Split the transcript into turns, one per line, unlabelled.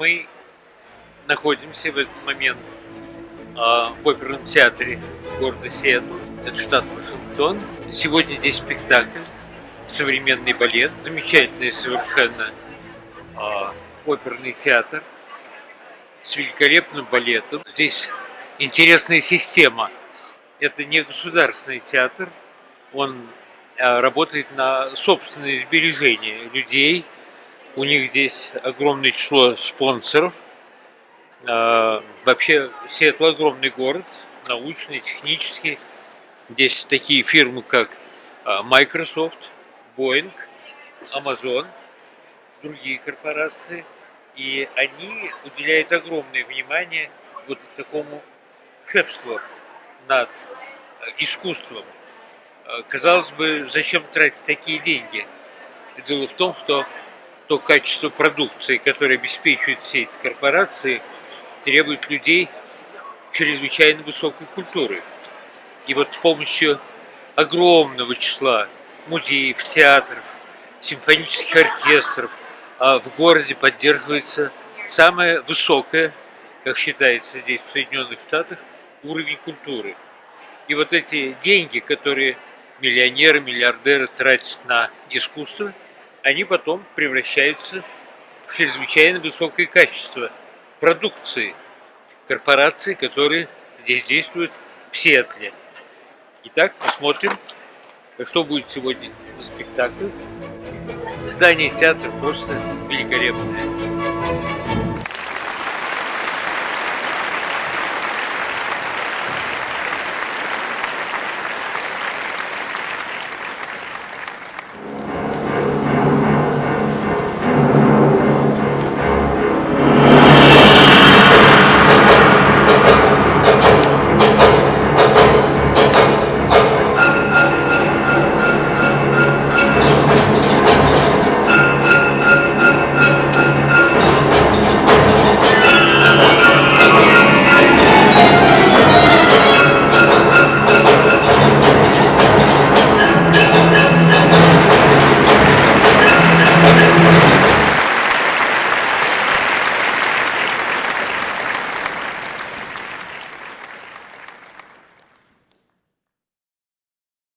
Мы находимся в этот момент а, в оперном театре города Сиэтл, это штат Вашингтон. Сегодня здесь спектакль, современный балет, замечательный совершенно а, оперный театр с великолепным балетом. Здесь интересная система. Это не государственный театр, он а, работает на собственные сбережения людей. У них здесь огромное число спонсоров – а, вообще, Сиэтл огромный город, научный, технический. Здесь такие фирмы, как а, Microsoft, Boeing, Amazon, другие корпорации. И они уделяют огромное внимание вот такому шефству над а, искусством. Казалось бы, зачем тратить такие деньги? Дело в том, что то качество продукции, которое обеспечивают все эти корпорации – требует людей чрезвычайно высокой культуры. И вот с помощью огромного числа музеев, театров, симфонических оркестров а в городе поддерживается самая высокая, как считается здесь в Соединенных Штатах, уровень культуры. И вот эти деньги, которые миллионеры, миллиардеры тратят на искусство, они потом превращаются в чрезвычайно высокое качество продукции корпораций, которые здесь действуют в Сиэтле. Итак, посмотрим, что будет сегодня за спектакль. Здание театра просто великолепное.